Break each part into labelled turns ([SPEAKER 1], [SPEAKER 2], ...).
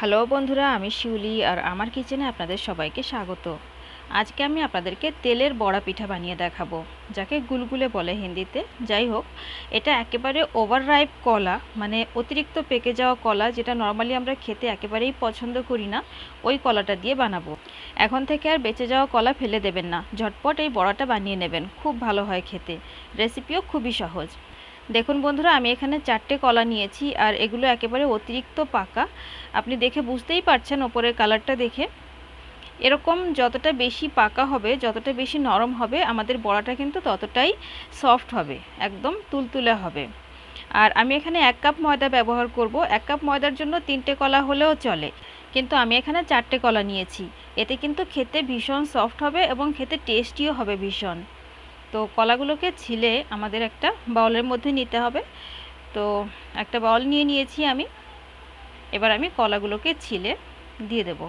[SPEAKER 1] Hello বন্ধুরা, আমি শিউলি আর আমার কিচেনে আপনাদের সবাইকে স্বাগত। আজকে আমি আপনাদেরকে তেলের বড়া পিঠা বানিয়ে দেখাবো, যাকে গুলগুলে বলে হিন্দিতে। যাই হোক, এটা একেবারে ওভার রাইপ কলা মানে অতিরিক্ত পেকে যাওয়া কলা যেটা নর্মালি আমরা খেতে একেবারেই পছন্দ করি না, ওই কলাটা দিয়ে বানাবো। এখন থেকে আর বেঁচে যাওয়া কলা ফেলে দেবেন না, ঝটপট এই বড়াটা বানিয়ে নেবেন, খুব ভালো হয় খেতে। রেসিপিও খুবই সহজ। দেখুন বন্ধুরা, আমি এখানে চারটে কলা নিয়েছি আর এগুলো একেবারে অতিরিক্ত পাকা। আপনি দেখে বুঝতেই পারছেন ওপরের কালারটা দেখে। এরকম যতটা বেশি পাকা হবে, যতটা বেশি নরম হবে, আমাদের বড়াটা কিন্তু ততটাই সফট হবে, একদম তুলতুলে হবে। আর আমি এখানে এক কাপ ময়দা ব্যবহার করব। এক কাপ ময়দার জন্য তিনটে কলা হলেও চলে। কিন্তু আমি এখানে চারটে কলা নিয়েছি। এতে কিন্তু খেতে ভীষণ সফট হবে এবং খেতে টেস্টিও হবে ভীষণ। তো কলাগুলোকে ছিলে আমাদের একটা বাউলের মধ্যে নিতে হবে। তো একটা বাউল নিয়ে নিয়েছি আমি। এবার আমি কলাগুলোকে ছিলে দিয়ে দেব।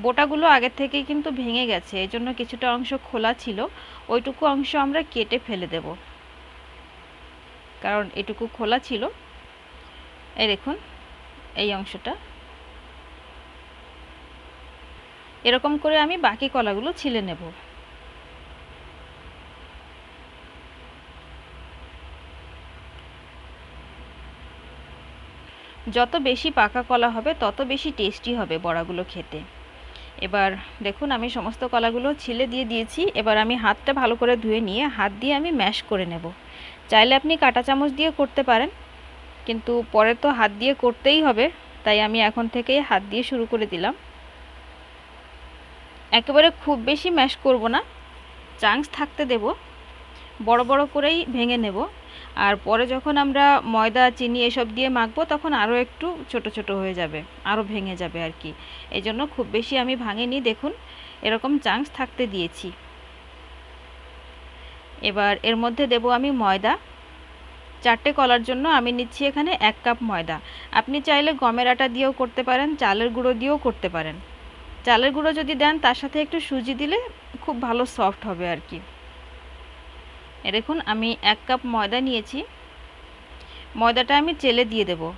[SPEAKER 1] বোটাগুলো আগের থেকেই কিন্তু ভেঙে গেছে এই জন্য কিছুটা অংশ খোলা ছিল। ওইটুকু অংশ আমরা কেটে ফেলে দেব। কারণ এটুকু খোলা ছিল। এই দেখুন, এই অংশটা। এরকম করে আমি বাকি কলাগুলো ছিলে নেব। যত বেশি পাকা কলা হবে, তত বেশি টেস্টি হবে বড়াগুলো খেতে। এবার দেখুন, আমি সমস্ত কলাগুলো ছিলে দিয়ে দিয়েছি। এবার আমি হাতটা ভালো করে ধুয়ে নিয়ে, হাত দিয়ে আমি ম্যাশ করে নেব। চাইলে আপনি কাঁটা চামচ দিয়ে করতে পারেন, কিন্তু পরে তো হাত দিয়ে করতেই হবে, তাই আমি এখন থেকেই হাত দিয়ে শুরু করে দিলাম। একেবারে খুব বেশি ম্যাশ করব না চান্স থাকতে দেব, বড় বড় করেই ভেঙে নেব। আর পরে যখন আমরা ময়দা, চিনি এসব দিয়ে মাখবো, তখন আরও একটু ছোট ছোট হয়ে যাবে আরও ভেঙে যাবে আর কি। এই জন্য খুব বেশি আমি ভাঙিনি, দেখুন, এরকম চান্স থাকতে দিয়েছি। এবার এর মধ্যে দেব আমি ময়দা। চারটে কলার জন্য আমি নিচ্ছি এখানে এক কাপ ময়দা। আপনি চাইলে গমের আটা দিয়েও করতে পারেন, চালের গুঁড়ো দিয়েও করতে পারেন। চালের গুঁড়ো যদি দেন, তার সাথে একটু সুজি দিলে খুব ভালো সফট হবে আর কি। দেখুন, আমি এক কাপ ময়দা নিয়েছি। ময়দাটা আমি চেলে দিয়ে দেব।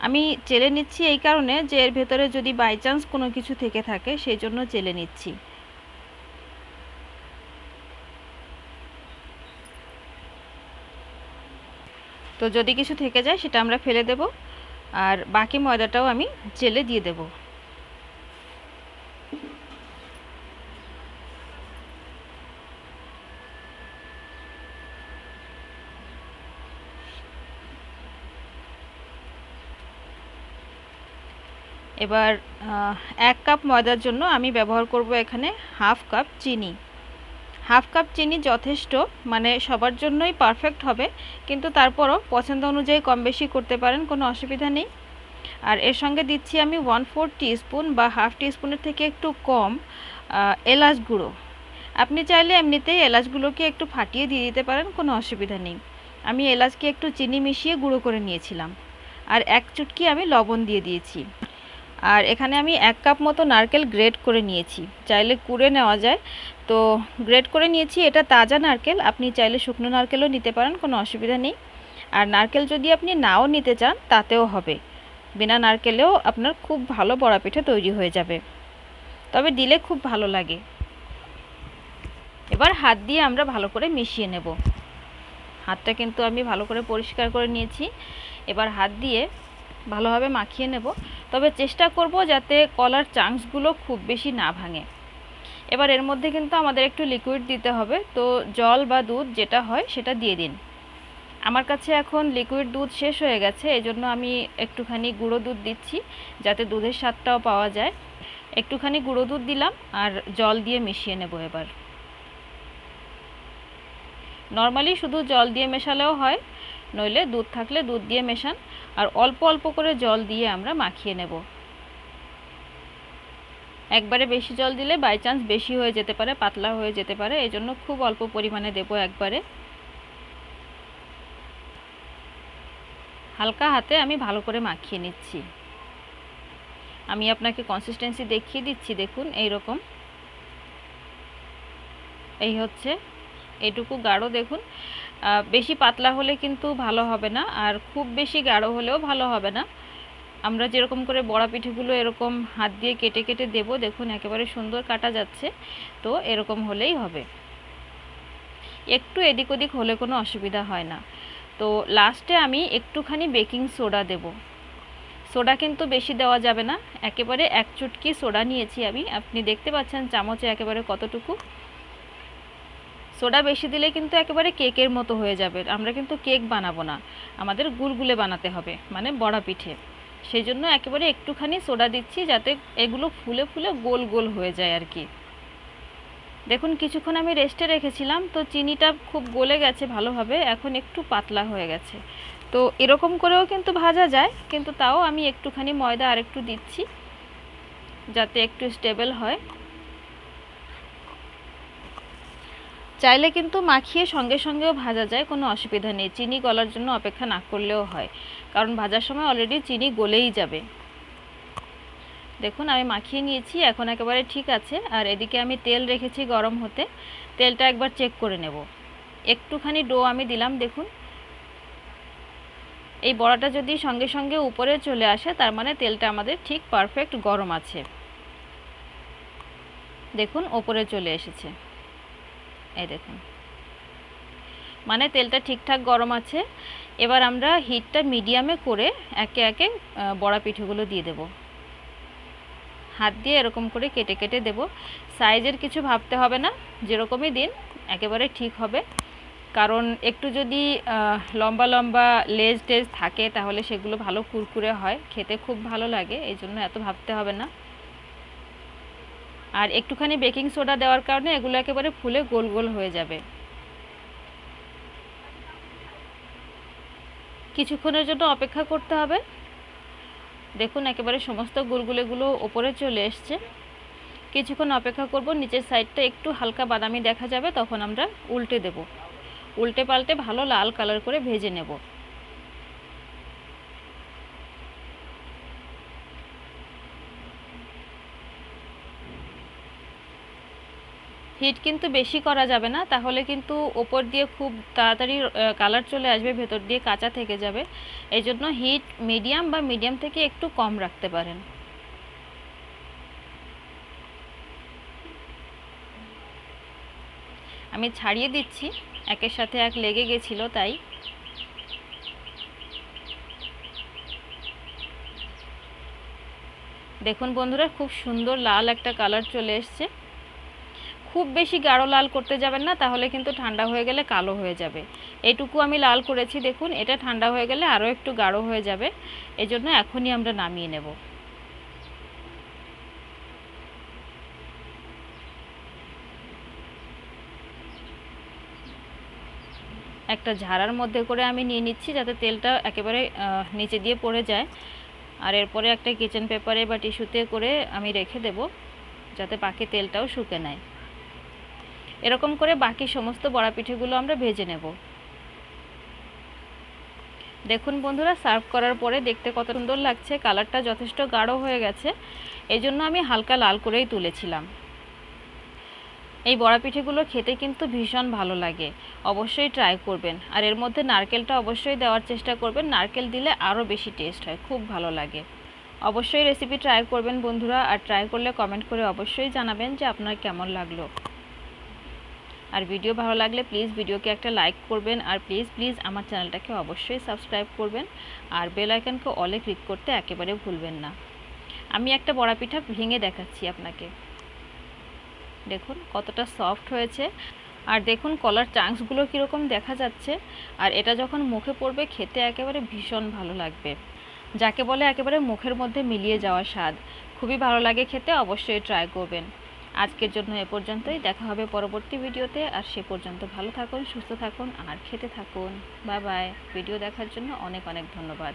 [SPEAKER 1] আমি চেলে নিচ্ছি এই কারণে যে, এর ভেতরে যদি বাই চান্স কোনো কিছু থেকে থাকে, সেই জন্য চেলে নিচ্ছি। তো যদি কিছু থেকে যায়, সেটা আমরা ফেলে দেব। আর বাকি ময়দাটাও আমি চেলে দিয়ে দেবো। এবার এক কাপ ময়দার জন্য আমি ব্যবহার করব এখানে হাফ কাপ চিনি। হাফ কাপ চিনি যথেষ্ট মানে সবার জন্যই পারফেক্ট হবে, কিন্তু তারপরও পছন্দ অনুযায়ী কম বেশি করতে পারেন, কোনো অসুবিধা নেই। আর এর সঙ্গে দিচ্ছি আমি ওয়ান ফোর স্পুন বা হাফ স্পুনের থেকে একটু কম এলাচ গুঁড়ো। আপনি চাইলে এমনিতেই এলাচগুলোকে একটু ফাটিয়ে দিয়ে দিতে পারেন, কোনো অসুবিধা নেই। আমি এলাচকে একটু চিনি মিশিয়ে গুঁড়ো করে নিয়েছিলাম। আর এক চুটকি আমি লবণ দিয়ে দিয়েছি। আর এখানে আমি এক কাপ মতো নারকেল গ্রেড করে নিয়েছি। চাইলে কুড়ে নেওয়া যায়। তো গ্রেড করে নিয়েছি, এটা তাজা নারকেল। আপনি চাইলে শুকনো নারকেলও নিতে পারেন, কোনো অসুবিধা নেই। আর নারকেল যদি আপনি নাও নিতে চান, তাতেও হবে। বিনা নারকেলেও আপনার খুব ভালো বড়া পিঠা তৈরি হয়ে যাবে। তবে দিলে খুব ভালো লাগে। এবার হাত দিয়ে আমরা ভালো করে মিশিয়ে নেব। হাতটা কিন্তু আমি ভালো করে পরিষ্কার করে নিয়েছি। এবার হাত দিয়ে ভালোভাবে মাখিয়ে নেব। তবে চেষ্টা করব যাতে কলার চাংসগুলো খুব বেশি না ভাঙে। এবার এর মধ্যে কিন্তু আমাদের একটু লিকুইড দিতে হবে। তো জল বা দুধ যেটা হয় সেটা দিয়ে দিন। আমার কাছে এখন লিকুইড দুধ শেষ হয়ে গেছে। এজন্য আমি একটুখানি গুঁড়ো দুধ দিচ্ছি যাতে দুধের স্বাদটাও পাওয়া যায়। একটুখানি গুঁড়ো দুধ দিলাম আর জল দিয়ে মিশিয়ে নেব এবার। নর্মালি শুধু জল দিয়ে মেশালেও হয়। নইলে দুধ থাকলে দুধ দিয়ে মেশান, আর অল্প অল্প করে জল দিয়ে আমরা মাখিয়ে নেব। একবারে বেশি জল দিলে বাই চান্স বেশি হয়ে যেতে পারে, পাতলা হয়ে যেতে পারে এই জন্য খুব অল্প পরিমাণে দেব একবারে। হালকা হাতে আমি ভালো করে মাখিয়ে নিচ্ছি। আমি আপনাকে কনসিস্টেন্সি দেখিয়ে দিচ্ছি, দেখুন এই রকম এই হচ্ছে, এটুকু গাঢ়, দেখুন বেশি পাতলা হলে কিন্তু ভালো হবে না, আর খুব বেশি গাঢ় হলেও ভালো হবে না। আমরা যেরকম করে বড়া পিঠেগুলো এরকম হাত দিয়ে কেটে কেটে দেব, দেখুন একেবারে সুন্দর কাটা যাচ্ছে, তো এরকম হলেই হবে। একটু এদিক ওদিক হলে কোনো অসুবিধা হয় না। তো লাস্টে আমি একটুখানি বেকিং সোডা দেব। সোডা কিন্তু বেশি দেওয়া যাবে না, একেবারে এক চুটকি সোডা নিয়েছি আমি। আপনি দেখতে পাচ্ছেন চামচে একেবারে কতটুকু। সোডা বেশি দিলে কিন্তু একেবারে কেকের মতো হয়ে যাবে। আমরা কিন্তু কেক বানাবো না। আমাদের গুলগুলে বানাতে হবে মানে বড়া পিঠে। সেই জন্য একেবারে একটুখানি সোডা দিচ্ছি যাতে এগুলো ফুলে ফুলে গোল গোল হয়ে যায় আর কি। দেখুন, কিছুক্ষণ আমি রেস্টে রেখেছিলাম, তো চিনিটা খুব গলে গেছে ভালোভাবে, এখন একটু পাতলা হয়ে গেছে। তো এরকম করেও কিন্তু ভাজা যায়, কিন্তু তাও আমি একটুখানি ময়দা আর একটু দিচ্ছি, যাতে একটু স্টেবল হয়। চাইলে কিন্তু মাখিয়ে সঙ্গে সঙ্গেও ভাজা যায়, কোনো অসুবিধা নেই। চিনি গলার জন্য অপেক্ষা না করলেও হয়, কারণ ভাজার সময় অলরেডি চিনি গলেই যাবে। দেখুন, আমি মাখিয়ে নিয়েছি, এখন একেবারে ঠিক আছে। আর এদিকে আমি তেল রেখেছি গরম হতে, তেলটা একবার চেক করে নেব। একটুখানি ডো আমি দিলাম, দেখুন। এই বড়াটা যদি সঙ্গে সঙ্গে উপরে চলে আসে, তার মানে তেলটা আমাদের ঠিক পারফেক্ট গরম আছে। দেখুন ওপরে চলে এসেছে। এই দেখুন। মানে তেলটা ঠিকঠাক গরম আছে। এবার আমরা হিটটা মিডিয়ামে করে একে একে বড়া পিঠেগুলো দিয়ে দেব। হাত দিয়ে এরকম করে কেটে কেটে দেব। সাইজের কিছু ভাবতে হবে না, যেরকমই দিন, একেবারে ঠিক হবে। কারণ একটু যদি লম্বা লম্বা লেজ টেজ থাকে, তাহলে সেগুলো ভালো কুরকুরে হয়। খেতে খুব ভালো লাগে, এই জন্য এত ভাবতে হবে না। আর একটুখানি বেকিং সোডা দেওয়ার কারণে এগুলো একেবারে ফুলে গোল গোল হয়ে যাবে। কিছুক্ষণের জন্য অপেক্ষা করতে হবে। দেখুন একেবারে সমস্ত গুলগুলেগুলো ওপরে চলে এসছে। কিছুক্ষণ অপেক্ষা করব, নিচের সাইডটা একটু হালকা বাদামি দেখা যাবে, তখন আমরা উল্টে দেব। উল্টে পাল্টে ভালো লাল কালার করে ভেজে নেব। হিট কিন্তু বেশি করা যাবে না, তাহলে কিন্তু ওপর দিয়ে খুব তাড়াতাড়ি কালার চলে আসবে, ভেতর দিয়ে কাঁচা থেকে যাবে। এই জন্য হিট মিডিয়াম বা মিডিয়াম থেকে একটু কম রাখতে পারেন। আমি ছাড়িয়ে দিচ্ছি, একের সাথে এক লেগে গেছিল তাই। দেখুন বন্ধুরা, খুব সুন্দর লাল একটা কালার চলে এসছে। খুব বেশি গাঢ় লাল করতে যাবেন না, তাহলে কিন্তু ঠান্ডা হয়ে গেলে কালো হয়ে যাবে। এটুকু আমি লাল করেছি, দেখুন, এটা ঠান্ডা হয়ে গেলে আরও একটু গাঢ় হয়ে যাবে। এজন্য এখনই আমরা নামিয়ে নেব। একটা ঝাড়ার মধ্যে করে আমি নিয়ে নিচ্ছি, যাতে তেলটা একেবারে নিচে দিয়ে পড়ে যায়। আর এরপরে একটা কিচেন পেপারে বা টিস্যুতে করে আমি রেখে দেব, যাতে পাখি তেলটাও শুকে নেয়। এরকম করে বাকি সমস্ত বড়া পিঠেগুলো আমরা ভেজে নেব। দেখুন বন্ধুরা, সার্ভ করার পরে দেখতে কত সুন্দর লাগছে, কালারটা যথেষ্ট গাঢ় হয়ে গেছে এই জন্য আমি হালকা লাল করেই তুলেছিলাম। এই বড়া পিঠেগুলো খেতে কিন্তু ভীষণ ভালো লাগে, অবশ্যই ট্রাই করবেন। আর এর মধ্যে নারকেলটা অবশ্যই দেওয়ার চেষ্টা করবেন, নারকেল দিলে আরও বেশি টেস্ট হয়, খুব ভালো লাগে। অবশ্যই রেসিপি ট্রাই করবেন বন্ধুরা, আর ট্রাই করলে কমেন্ট করে অবশ্যই জানাবেন যে আপনার কেমন লাগল। আর ভিডিও ভালো লাগলে প্লিজ ভিডিওকে একটা লাইক করবেন আর প্লিজ প্লিজ আমার চ্যানেলটাকে অবশ্যই সাবস্ক্রাইব করবেন আর বেল আইকনকে অলে ক্লিক করতে একেবারে ভুলবেন না। আমি একটা বড়া পিঠা ভেঙে দেখাচ্ছি আপনাকে। দেখুন কতটা সফট হয়েছে। আর দেখুন কলার চাংসগুলো কীরকম দেখা যাচ্ছে। আর এটা যখন মুখে পড়বে খেতে একেবারে ভীষণ ভালো লাগবে। যাকে বলে একেবারে মুখের মধ্যে মিলিয়ে যাওয়া স্বাদ। খুবই ভালো লাগে খেতে, অবশ্যই ট্রাই করবেন। আজকের জন্য এ পর্যন্তই। দেখা হবে পরবর্তী ভিডিওতে। আর সে পর্যন্ত ভালো থাকুন, সুস্থ থাকুন, আর খেতে থাকুন। Bye bye. ভিডিও দেখার জন্য অনেক অনেক ধন্যবাদ।